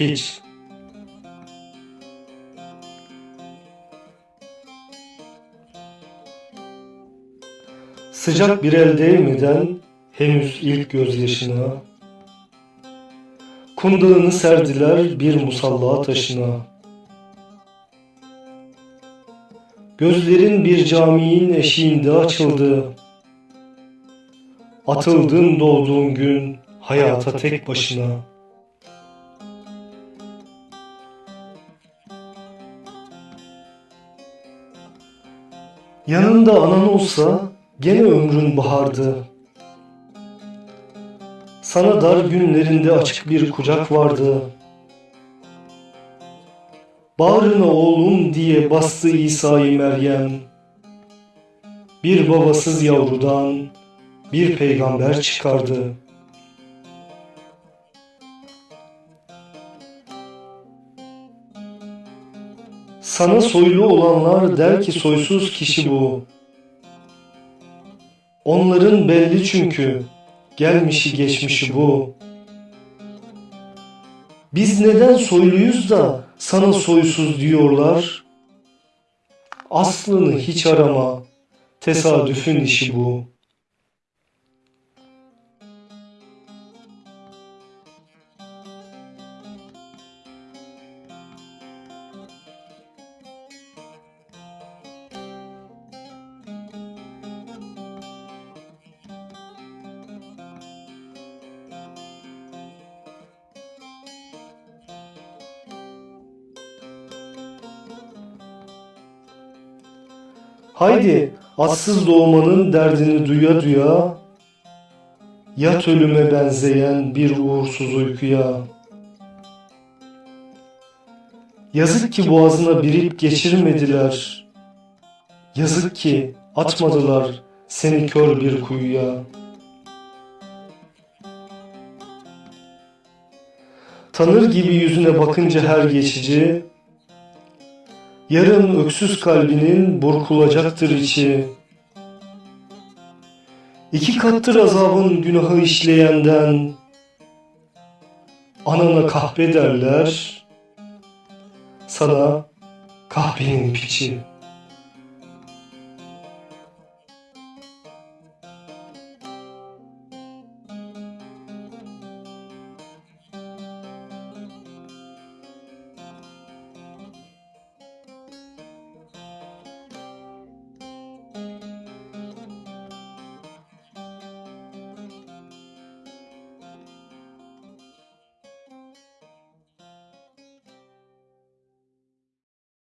piç. Sıcak bir el değmeden henüz ilk gözyaşına. Kundağını serdiler bir musalla taşına. Gözlerin bir caminin eşiğinde açıldı. Atıldın doğduğun gün hayata tek başına Yanında anan olsa gene ömrün bahardı. Sana dar günlerinde açık bir kucak vardı. Bağrına oğlum diye bastı İsa'yı Meryem. Bir babasız yavrudan bir peygamber çıkardı. Sana soylu olanlar der ki soysuz kişi bu. Onların belli çünkü gelmişi geçmişi bu. Biz neden soyluyuz da sana soysuz diyorlar? Aslını hiç arama, tesadüfün işi bu. Haydi atsız doğmanın derdini duya duya Yat ölüme benzeyen bir uğursuz uykuya. Yazık ki boğazına birip geçirmediler. Yazık ki atmadılar seni kör bir kuyuya. Tanır gibi yüzüne bakınca her geçici Yarın öksüz kalbinin burkulacaktır içi. İki kattır azabın günahı işleyenden. Anana kahpe derler, sana kahvenin piçi.